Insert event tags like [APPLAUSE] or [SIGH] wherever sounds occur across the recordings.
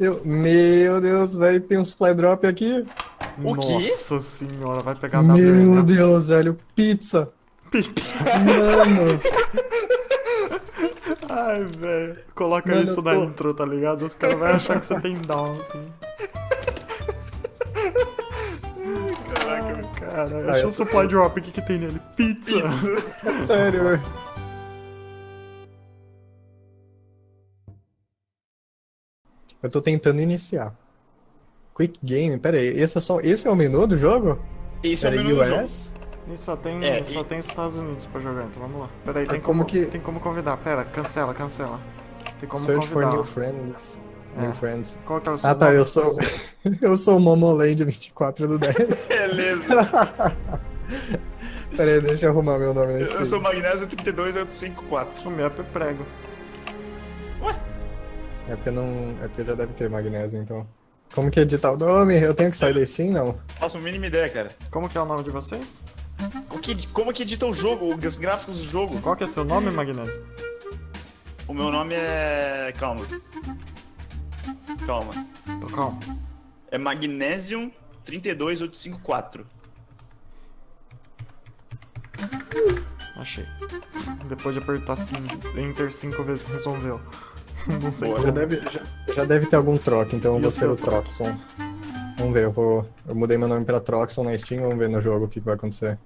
Eu, meu Deus, velho, tem um supply drop aqui. O quê? Nossa senhora, vai pegar a Meu WM. Deus, velho, pizza. Pizza. Mano, [LAUGHS] Ai, velho. Coloca Mano, isso na tô- intro, tá ligado? Os caras vão achar que você tem down, assim. Caraca, cara, achei eu um supply drop. O que que tem nele? Pizza. é sério, velho. [LAUGHS] Eu tô tentando iniciar. Quick Game, pera aí, esse é, só, esse é o menu do jogo? Esse é o Pera menu do jogo. US? E só tem, É, só e- tem Estados Unidos pra jogar, então vamos lá. Pera aí, Ah, tem como como, que- tem como convidar. Pera, cancela, cancela. Tem como Search for convidar. new friends. New É. friends. Qual que é o seu Ah tá, eu sou. [LAUGHS] eu sou o Momoland 24 do 10. [LAUGHS] Beleza. Pera aí, deixa eu arrumar meu nome Eu, nesse eu sou feed. Magnésio 32854. O meu é prego. É porque não. É porque já deve ter magnésio, então. Como que editar o nome? Eu tenho que sair da Steam, não? Faço a mínima ideia, cara. Como que é o nome de vocês? O que- como que edita o jogo, os gráficos do jogo? Qual que é seu nome, Magnésio? O meu nome é. Calma. Calma. Tô calmo. É Magnesium 32854. Achei. Depois de apertar sim, Enter cinco vezes, resolveu. Não sei Boa. Já deve, já, já deve ter algum troca, então eu vou o ser o Troxon. Vamos ver, eu vou. Eu mudei meu nome pra Troxon na Steam, vamos ver no jogo o que, que vai acontecer.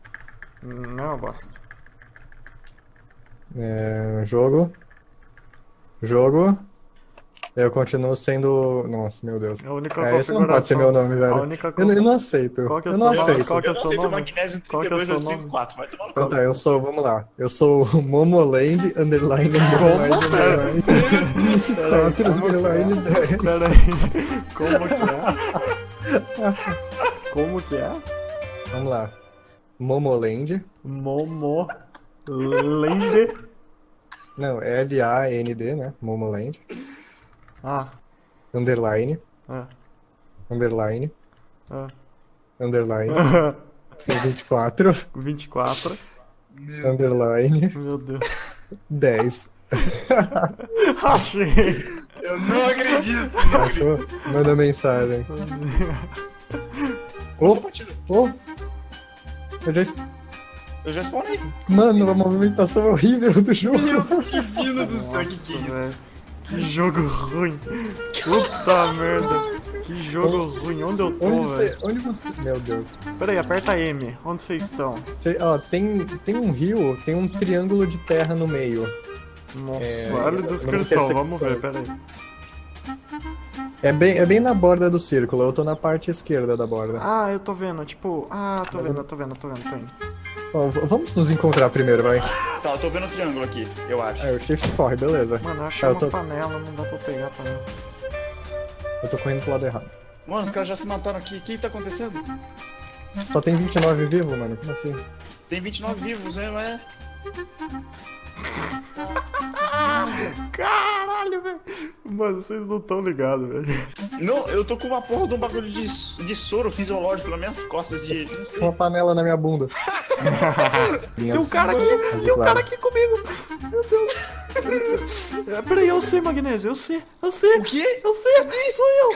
Não é uma bosta. É, jogo. Jogo. Eu continuo sendo. Nossa, meu Deus. A única É, esse não pode ser meu nome, A velho. única Eu, não- eu não aceito. Qual que é eu o não nome? aceito. Qual que é eu o não aceito? Magnésio Qual que é o seu 32854. Vai tomar no Então tá, eu sou, vamos lá. Eu sou o Momoland, underline, underline, underline, 24, Como? underline, 10. Pera aí. Como que é? Como que é? Vamos lá. Momoland. Momo. Lende. Não, L-A-N-D, né? Momoland. Ah. Underline, Ah. underline, Ah. underline, [LAUGHS] 24, 24. underline, Meu Deus. 10. [LAUGHS] Achei. Eu não acredito. Achou? Manda mensagem. Oh, oh. Eu já... Eu já spawnei. Mano, a movimentação é horrível do jogo. Divino do céu, que que é isso? velho. Que jogo ruim. Puta merda. Que jogo ruim. Onde eu tô, Onde você... velho? Onde você... Meu Deus. Pera aí, aperta M. Onde vocês estão? Você, ó, tem, tem um rio, tem um triângulo de terra no meio. Nossa, É, olha a descrição. Vamos ver, pera aí. É bem, é bem na borda do círculo, eu tô na parte esquerda da borda. Ah, eu tô vendo, tipo. Ah, tô Mas vendo, eu tô vendo, tô vendo, tô indo. Ó, vamos nos encontrar primeiro, vai. Tá, eu tô vendo o triângulo aqui, eu acho. Aí o shift corre, beleza. Mano, eu achei eu uma tô- panela, não dá pra pegar a panela. Eu tô correndo pro lado errado. Mano, os caras já se mataram aqui. O que tá acontecendo? Só tem 29 vivos, mano? Como assim? Tem 29 vivos, hein, não é? Caralho, velho. Mano, vocês não tão ligados, velho. Não, eu tô com uma porra de um bagulho de, de soro fisiológico nas minhas costas de. Uma panela na minha bunda. [LAUGHS] Tem um cara aqui, tem um cara aqui comigo. Meu Deus. É, Peraí, eu sei, Magnésio, eu sei, eu sei. O quê? Eu sei, sou eu.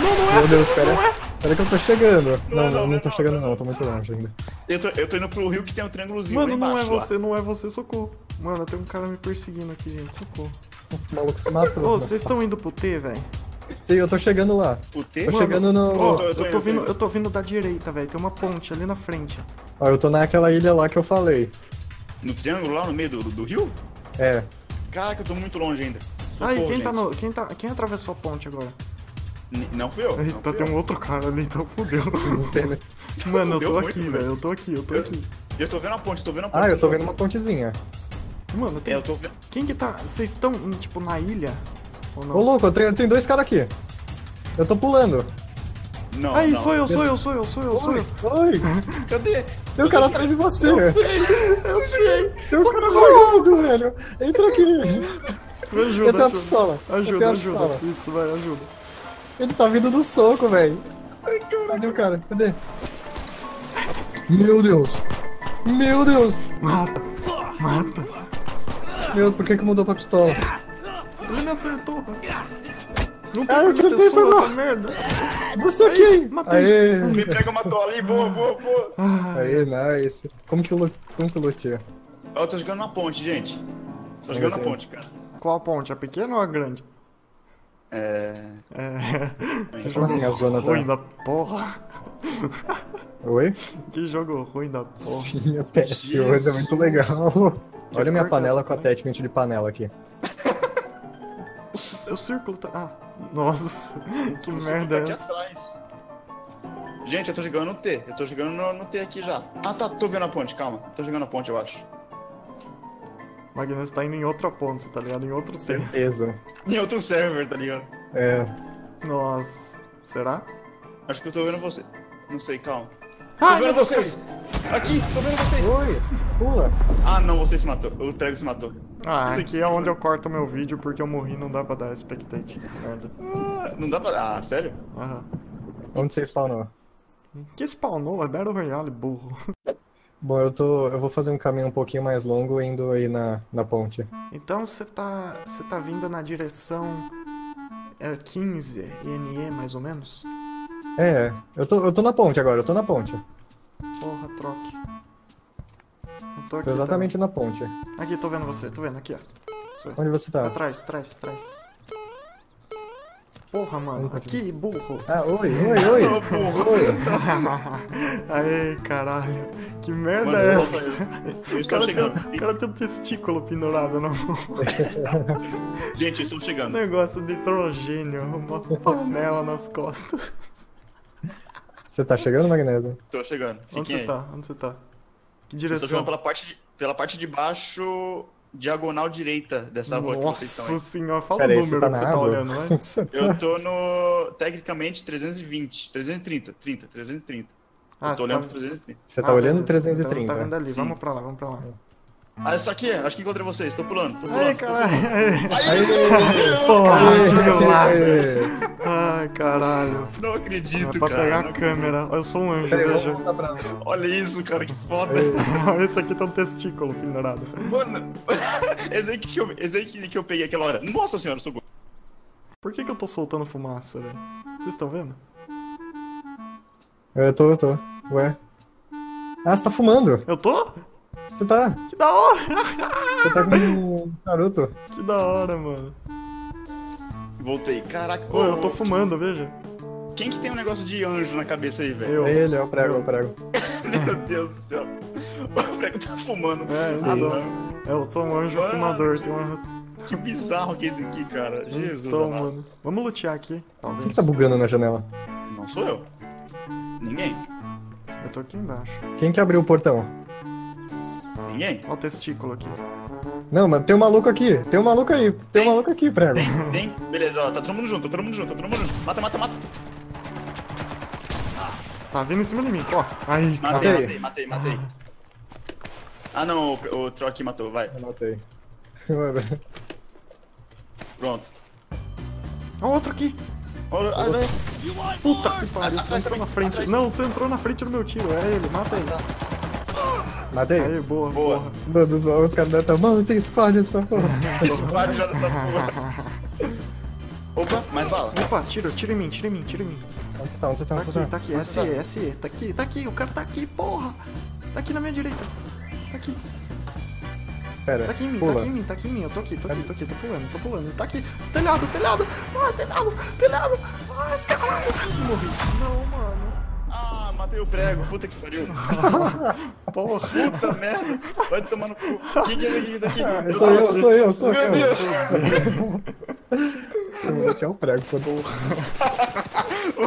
Não, não é. Meu Deus, pera. Não é. Pera que eu tô chegando. Não, Não, não, não, não, não, tô não, chegando não. não, tô muito longe ainda. Eu tô, eu tô indo pro rio que tem um triângulozinho Mano, não é lá. você, não é você, socorro. Mano, tem um cara me perseguindo aqui, gente, socorro. O maluco se matou. Ô, vocês estão indo pro T, velho? Sim, eu tô chegando lá. O T? Tô chegando no. Eu tô- eu vindo, indo. eu tô vindo da direita, velho. Tem uma ponte ali na frente. Ó, eu tô naquela ilha lá que eu falei. No triângulo lá no meio do, do, do rio? É. Caraca, eu tô muito longe ainda. Aí, Socorro, quem tá gente. no. Quem, tá, quem atravessou a ponte agora? Não fui eu. não Eita, fui tem eu. um outro cara ali, então fudeu. [LAUGHS] Não tem, né? Mano, eu tô aqui, velho. Eu tô aqui, eu tô Eu- aqui. Eu tô vendo a ponte, tô vendo a ponte. Ah, eu tô vendo uma pontezinha. Mano, tem. É, eu tô vendo. Quem que tá. Vocês estão, tipo, na ilha? Ou não? Ô, louco, tem, tem dois caras aqui. Eu tô pulando. Não, Aí, não. sou eu, sou eu, sou eu, sou eu, sou Oi, eu. oi. [LAUGHS] Cadê? Tem um cara atrás de você. Eu sei, eu sei. Tem um cara jogando, velho. Entra aqui. [LAUGHS] Me ajuda, Eu tenho a ajuda. pistola. eu Ajuda, tenho a ajuda. pistola. Isso, vai, ajuda. Ele tá vindo do soco, velho. Cadê o cara? Cadê? Meu Deus. Meu Deus. Mata, mata. Meu, por que que mudou pra pistola? Ele me acertou. Não tem Ah, eu acertei, foi mal. merda. Você quem? matei. Aê, Me prega matou ali, boa, boa, boa. aê, nice. Como que, lu- como que lutia? Ó, Eu tô jogando na ponte, gente. Tô jogando na ver. ponte, cara. Qual ponte? A pequena ou a grande? É. É. [LAUGHS] Como assim a zona ruim tá... da porra. Oi? Que jogo ruim da porra. Sim, é péssimo, mas é muito legal. Olha a minha que é panela com panela? attachment de panela aqui. [LAUGHS] O círculo tá. Ah, nossa. [LAUGHS] Que O merda tá essa? atrás. Gente, eu tô jogando no T. Eu tô jogando no, no T aqui já. Ah, tá. Tô vendo a ponte, calma. Tô jogando a ponte, eu acho. Magnus tá indo em outra ponte, tá ligado? Em outro. Certeza. Em outro server, tá ligado? É. Nossa. Será? Acho que eu tô vendo você. Não sei, calma. Ah, tô vendo vocês! Aqui, tô vendo vocês! Oi, pula. Ah, não, você se matou. O Trego se matou. Ah, aqui é onde eu corto meu vídeo porque eu morri não dá pra dar spectate. Merda. Ah, não dá pra. Ah, sério? Aham. Onde você spawnou? Que spawnou? É Battle Royale, burro. Bom, eu tô. Eu vou fazer um caminho um pouquinho mais longo indo aí na, na ponte. Então você tá. Você tá vindo na direção. É 15 INE, mais ou menos? É, eu tô, eu tô na ponte agora, eu tô na ponte. Porra, troque. Eu tô aqui. Tô exatamente na ponte. tá? Aqui, tô vendo você, tô vendo, aqui, ó. Onde você tá? Atrás, atrás, atrás. Porra, mano. Aqui, burro. Ah, oi, oi, oi. Ô, [LAUGHS] burro. Oi. Aê, caralho. Que merda Mano, é eu essa? Eu [LAUGHS] O estou cara, tem, chegando. o cara tem um testículo pendurado no [LAUGHS] Gente, eu estou chegando. negócio de hidrogênio, uma panela nas costas. Você tá chegando, Magnésio? Tô chegando. Onde Fiquem você aí. tá? Onde você tá? Que Eu Estou direção? chegando pela parte, de, pela parte de baixo, diagonal direita dessa rua que vocês estão Nossa aí. senhora, fala Pera o aí, número você tá que você tá olhando, né? [LAUGHS] Tá? Eu tô no, tecnicamente, 320. 330, 30, 330. Ah, eu tô você olhando tá- pro 330. Você tá Ah, olhando beleza. 330. Então tá vendo ali, Sim. vamos pra lá, vamos pra lá. Ah, isso aqui, acho que encontrei vocês. Tô pulando, tô pulando. [LAUGHS] Ai, caralho. Porra, que lado. Ai, caralho. Não É acredito, pra cara. pegar a câmera. Eu sou um anjo, Peraí, veja. Olha isso, cara, que foda. [LAUGHS] Esse aqui tem um testículo pendurado. Mano, [LAUGHS] esse aí que eu, esse aí que, que eu peguei aquela hora. Nossa senhora, sou Por que, que eu tô soltando fumaça, velho? Vocês estão vendo? Eu tô, eu tô. Ué. Ah, você tá fumando. Eu tô? Você tá. Que da hora! Você tá com um [LAUGHS] Naruto. Que da hora, mano. Voltei. Caraca, Ô, eu tô fumando, veja. Quem que tem um negócio de anjo na cabeça aí, velho? Eu. É ele, é o prego, é o prego. [LAUGHS] Meu Deus do céu. O prego tá fumando. É, ah, não. não. Eu sou um anjo Mano. fumador. Tem uma. Que bizarro que é esse aqui, cara. Jesus. Então, amado. mano. Vamos lutear aqui, Quem talvez. que tá bugando na janela? Não sou eu. Ninguém. Eu tô aqui embaixo. Quem que abriu o portão? Ninguém. Olha o testículo aqui. Não, mas tem um maluco aqui. Tem um maluco aí. Tem um maluco aqui, prego. Tem, [LAUGHS] tem. Beleza, ó, tá todo mundo junto, tá todo mundo junto, tá todo mundo junto. Mata, mata, mata. Tá vindo em cima de mim, ó. Aí, Matei, cara. Matei. matei, matei, matei. Ah não, o, o Troc matou, vai. Anotei. [LAUGHS] Mano, Pronto. Ó, outro aqui. Olha, ah, vai. Puta que pariu, você entrou na frente. atrás. Não, você entrou na frente do meu tiro. É ele, mata ele. Tá. Matei. Aí, boa, Boa. Mano, os, os caras devem estar. Mano, tem squad nessa porra. Squad já nessa porra. [LAUGHS] Opa, mais bala. Opa, tira, tira em mim, tira em mim, tira em mim. Onde você tá? Onde você tá? Tá Onde você aqui, tá? tá aqui, Onde SE, tá? SE, tá aqui, tá aqui, o cara tá aqui, porra! Tá aqui na minha direita. Tá aqui, Pera, tá aqui em mim, tá pula. aqui em mim, tá aqui em mim, eu tô aqui, tô aqui, tô aqui, tô pulando, tô pulando. Tá aqui, telhado, telhado! Ai, telhado, telhado! Ai, caralho! Morri. Não, mano. Matei o prego, puta que pariu. [LAUGHS] Porra. Puta merda. Vai tomar no cu. Quem que é daqui? daqui? Ah, sou eu, sou eu, sou Meu eu. Deus. Eu vou tirar o prego, foda-se.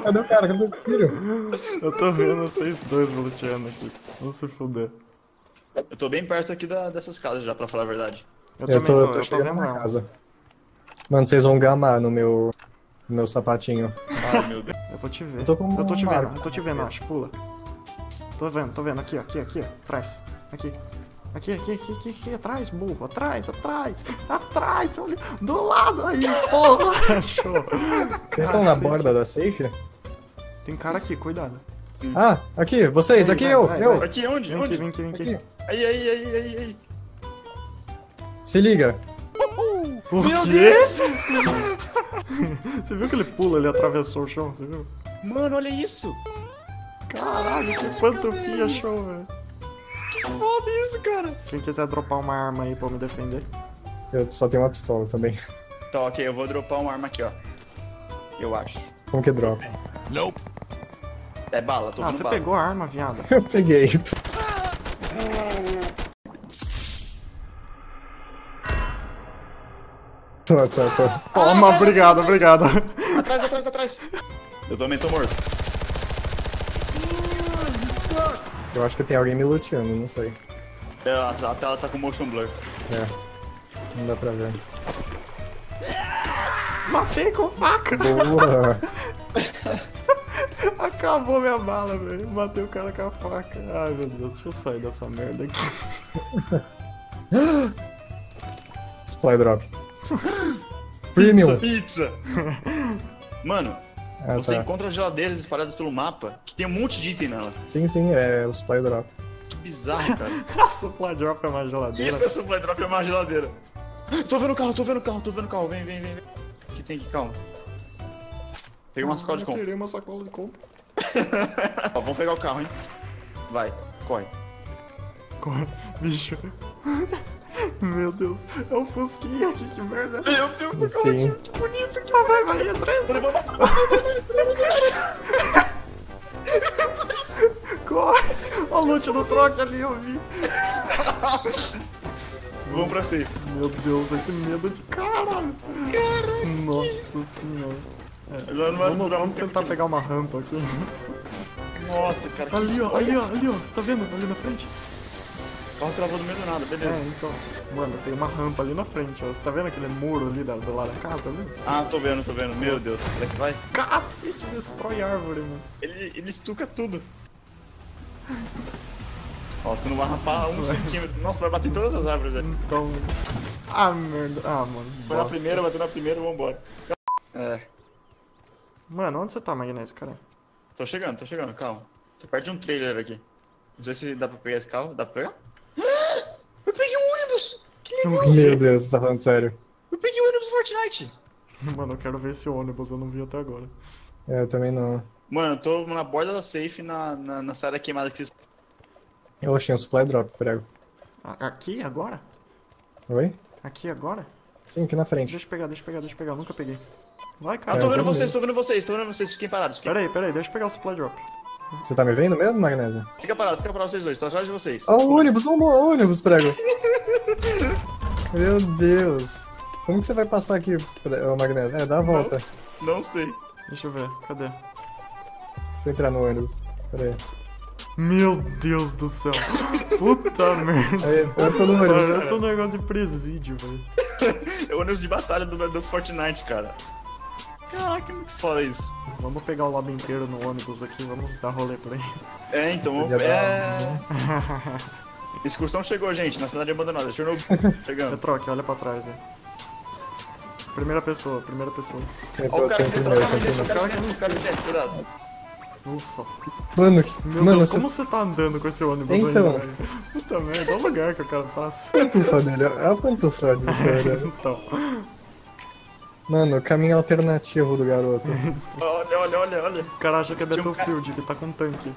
Cadê o cara? Cadê o tiro? Eu tô vendo vocês dois luteando aqui. Vamos se fuder. Eu tô bem perto aqui da, dessas casas já, pra falar a verdade. Eu, Eu tô, tô, eu tô chegando na casa. Mano, vocês vão gamar no meu, no meu sapatinho. Ai, meu Deus. Eu vou te ver. Eu tô com eu tô te um vendo, eu tô te vendo, acho. Pula. Tô vendo, tô vendo. Aqui, ó, aqui, aqui, ó. Atrás. Aqui. Aqui, aqui, aqui, aqui, aqui, atrás, burro. Atrás, atrás. Atrás, olha. Do lado aí, porra. [LAUGHS] Achou. Vocês estão na Cacete. borda da safe? Tem cara aqui, cuidado. Ah, aqui, vocês, Aí, aqui vai, eu, vai, eu. vai. Aqui, onde? Vem aqui, Onde? vem aqui, vem aqui. Aqui. Aí, aí, aí, aí, aí. Se liga. O Meu quê? Deus! [LAUGHS] Você viu que ele pula, ele atravessou o chão, você viu? Mano, olha isso. Caralho, que pantufinha show, velho. Que foda isso, cara. Quem quiser dropar uma arma aí pra me defender. Eu só tenho uma pistola também. Tá, ok, eu vou dropar uma arma aqui, ó. Eu acho. Como que drop? É bala, tô Ah, você bala. pegou a arma, viada. [LAUGHS] Eu peguei. Tô, tô, tô. Toma, obrigado, obrigado. Atrás, atrás, atrás. Eu também tô morto. Eu acho que tem alguém me luteando, não sei. É, a, a tela tá com motion blur. É. Não dá pra ver. Matei com faca. Boa! [LAUGHS] Acabou minha bala, velho. Matei o cara com a faca. Ai, meu Deus, deixa eu sair dessa merda aqui. Supply drop. Premium! Pizza! [LAUGHS] Mano, Ah, você tá. encontra geladeiras espalhadas pelo mapa que tem um monte de item nela. Sim, sim, é o supply drop. Que bizarro, [LAUGHS] cara. Supply drop é uma geladeira. Isso é supply drop é uma geladeira. Tô vendo o carro, tô vendo o carro, tô vendo o carro. Vem, vem, vem. vem. O que tem aqui? Calma. Peguei uma sacola de Eu compra. queria uma sacola de compra. [LAUGHS] Ó, vamos pegar o carro, hein? Vai, corre. Corre, bicho. Meu Deus, é o Fusquinha aqui, que merda. Meu Deus do céu, que bonito. Que Ah, vai, vai, entra, entra. Corre. Ó o loot no troque ali, eu vi. Vamos pra safe. Meu Deus, que medo de caralho. Nossa senhora. Vai Vamos, vamos tentar pegar uma rampa aqui. Nossa, cara, que Ali, ó, ali, ó, ali, ó. Você tá vendo? Ali na frente? O carro travou no meio do nada, beleza. É, então. Mano, tem uma rampa ali na frente, ó. Você tá vendo aquele muro ali da- do lado da casa ali? Ah, tô vendo, tô vendo. Meu Deus, será que vai? Cacete, destrói árvore, mano. Ele, ele estuca tudo. Ó, você não vai rapar um [LAUGHS] centímetro. Nossa, vai bater em todas as árvores ali. Então. Ah, merda. Ah, mano. Foi na bosta. primeira, bateu na primeira, vambora. É, Mano, onde você tá, Magnésio, cara? tô chegando, tô chegando, calma. Tô perto de um trailer aqui. Não sei se dá pra pegar esse carro. Dá pra pegar? Eu ônibus! Meu Deus, você tá falando sério. Eu peguei um ônibus do Fortnite! Mano, eu quero ver esse ônibus, eu não vi até agora. É, eu também não. Mano, eu tô na borda da safe, na, na, na saída queimada que vocês... Eu achei um supply drop, prego. Aqui, agora? Oi? Aqui, agora? Sim, aqui na frente. Deixa eu pegar, deixa eu pegar, deixa eu pegar. Eu nunca peguei. Vai, Ah, cara. tô eu vendo vocês, tô vendo vocês, tô vendo vocês, fiquem parados. Fiquem... Pera aí, pera aí, deixa eu pegar o supply drop. Você tá me vendo mesmo, Magnésio? Fica parado, fica parado vocês dois, tô atrás de vocês. Ó, o ônibus, ó, o ônibus, prego. [LAUGHS] Meu Deus. Como que você vai passar aqui, Magnésio? É, dá a volta. Não sei. Deixa eu ver, cadê? Deixa eu entrar no ônibus. Pera aí. Meu Deus do céu. Puta [LAUGHS] merda. Aí, eu tô no ônibus. Parece um negócio de presídio, velho. É o ônibus de batalha do, do Fortnite, cara. Caraca, é muito foda isso. Vamos pegar o lobby inteiro no ônibus aqui, vamos dar rolê por aí. É, então, é... [LAUGHS] Excursão chegou, gente, na cidade abandonada. Chernobyl, [LAUGHS] chegando. Retroque, olha pra trás aí. Primeira pessoa, primeira pessoa. Ó, o cara tô aqui o cara aqui primeiro. dentro, o cara cara aqui dentro, cuidado. Ufa. Mano, que- Meu mano, Deus, você como você tá andando com esse ônibus Então. ainda, velho? Puta merda, olha o lugar que o cara passa. pantufa dele, olha a pantufa de [LAUGHS] sério. Então, Mano, o caminho alternativo do garoto. Olha, olha, olha, olha. o cara acha que é Tinha um Battlefield, que tá com tanque.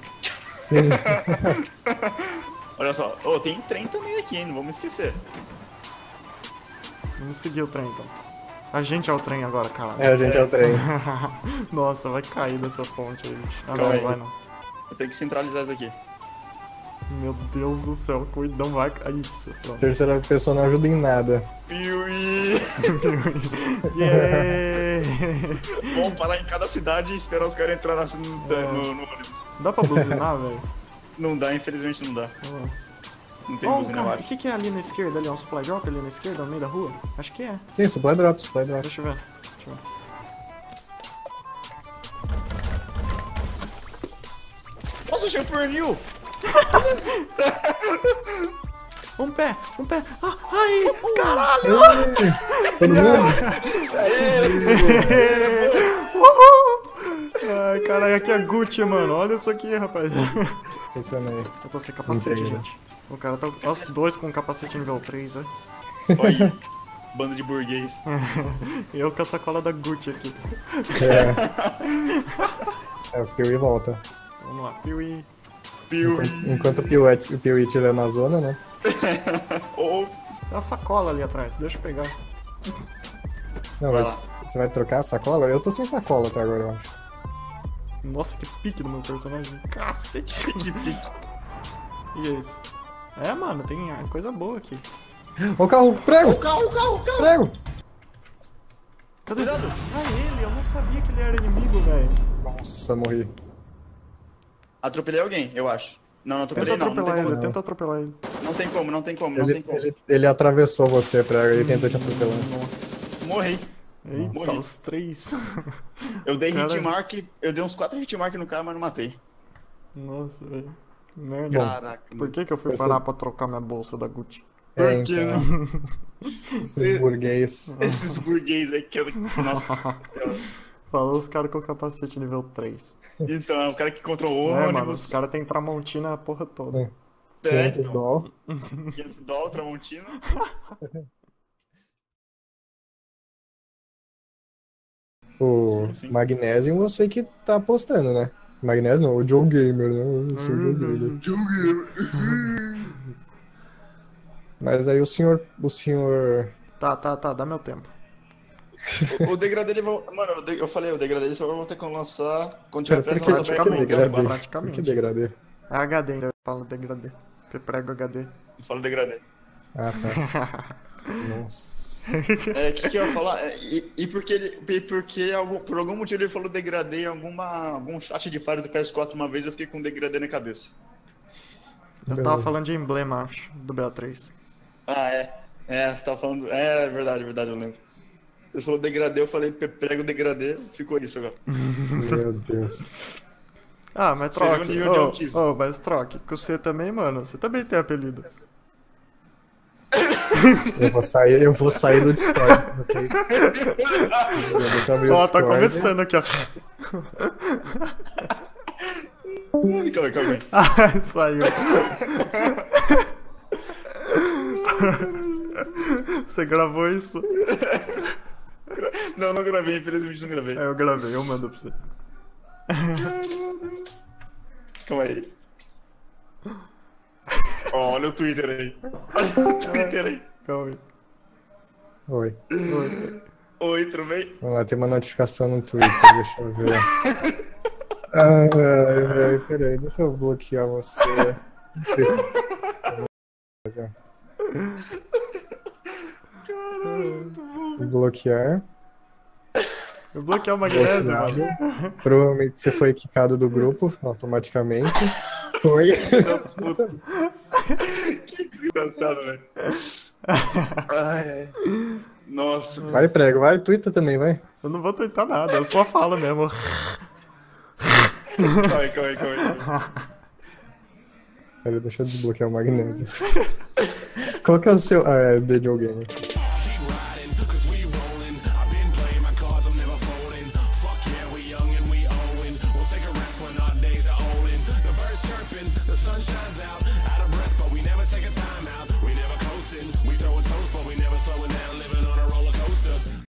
Sim. [LAUGHS] Olha só. Ô, tem trem também aqui, hein? Não vamos esquecer. Vamos seguir o trem, então. A gente é o trem agora, cara. É, a gente é o trem. [LAUGHS] Nossa, vai cair dessa ponte aí, bicho. Ah, não, não vai não. Eu tenho que centralizar isso aqui. Meu Deus do céu, cuidado, vai cair. Isso, pronto. Terceira pessoa não ajuda em nada. Piuí! [LAUGHS] Yeah! Vamos parar em cada cidade e esperar os caras entrar no, no- no ônibus. Dá pra buzinar, [LAUGHS] velho? Não dá, infelizmente não dá. Nossa. Não tem Ó, buzina, eu cara, o que, que é ali na esquerda? Ali é um supply drop ali na esquerda, no meio da rua? Acho que é. Sim, supply drop, supply drop. Deixa eu ver. Deixa eu ver. Nossa, achei o pernil! [LAUGHS] Um pé, um pé. Ah, ai, caralho! Todo mundo? [LAUGHS] Uhul! [LAUGHS] Ai, caralho, aqui é Gucci, mano. Olha isso aqui, rapaz. Estacionei. Eu tô sem capacete, Entendi. gente. O cara tá. Os dois com capacete nível 3, né? Olha aí. Bando de burguês. [LAUGHS] Eu com a sacola da Gucci aqui. É, o Piuí volta. Vamos lá, Piuí. Piu. Enquanto o Piuí, o Piuí estiver na zona, né? [LAUGHS] Ou. Tem uma sacola ali atrás, deixa eu pegar. Não, Vai mas você vai trocar a sacola? Eu tô sem sacola até agora, eu acho. Nossa, que pique do meu personagem. Cacete. [LAUGHS] Que pique. E é isso. É, mano, tem coisa boa aqui. Ô carro, prego! O carro, o carro, o carro! Prego! Cadê? Ah, ele, eu não sabia que ele era inimigo, velho. Nossa, morri. Atropelei alguém, eu acho. Não, não Tenta atropelei não. Não atropelar tem, ele, como, tenta atropelar ele. não tem como, não tem como, não Ele, tem como. ele, ele atravessou você, prego, ele tentou te atropelar. Nossa. Morri. Eita, Morri. os três. Eu dei Cara. hitmark, eu dei uns 4 hitmark no cara, mas não matei. Nossa, velho. Merda. Caraca, Por mano. que que eu fui Esse- parar pra trocar minha bolsa da Gucci? Por É, que então, não? [LAUGHS] esses burguês. Esses burguês aí que eu... Nossa [LAUGHS] senhora. Falou os caras com capacete nível 3. Então, é o cara que controlou o É, mano, ônibus. os caras têm Tramontina a porra toda. É. 500 então. dólares. 500 dólares, Tramontina. [LAUGHS] O Sim, sim. Magnesium eu sei que tá apostando, né? Magnesium não, o Joe Gamer, né? Eu sou o Joe Gamer. [LAUGHS] Mas aí o senhor. O senhor. Tá, tá, tá, dá meu tempo. O, o degradê ele vai. Mano, eu de- eu falei, o degradê ele só vai ter que lançar quando tiver pressa que praticamente, degradê? praticamente. Por que degradê? É HD ainda, fala degradê. Prego HD. Fala degradê. Ah, tá. [LAUGHS] Nossa. [LAUGHS] É, o que, que eu ia falar? É, e, e porque ele. e Porque algum, por algum motivo ele falou degradê em alguma, algum chat de pare do PS4 uma vez, eu fiquei com degradê na cabeça. Eu tava falando de emblema, acho, do BA3. Ah, é. É, você tava falando. É, é verdade, é verdade, eu lembro. Você falou degradê, eu falei prego degradê, ficou isso agora. [LAUGHS] Meu Deus. Ah, mas um troque. Ô, autismo. ô, mas troque. Com você também, mano. Você também tem apelido. Eu vou sair, eu vou sair do Discord. Vou sair. Deixa eu abrir o Ó, tá começando aqui, ó. Calma aí, calma aí. Ah, [LAUGHS] saiu. Você gravou isso? Não, não gravei, infelizmente não gravei. É, eu gravei, eu mando pra você. Calma aí. Ó, olha o Twitter aí. Olha o [LAUGHS] Twitter aí. Calma aí. Oi. Oi. Oi, tudo bem? Vamos lá, tem uma notificação no Twitter, deixa eu ver. [LAUGHS] Ai, velho, peraí, deixa eu bloquear você. Bloquear. Eu bloqueei o magnésio, mano. Provavelmente você foi quicado do grupo automaticamente. [LAUGHS] Foi. [LAUGHS] Que desgraçado, velho. Ai, ai. Nossa. Vai, prego, vai, Twitter também, vai. Eu não vou tentar nada, eu só falo mesmo. [LAUGHS] Calma aí, calma aí, calma aí. Peraí, deixa eu desbloquear o magnésio. Qual que é o seu. Ah, é The Joe Gamer.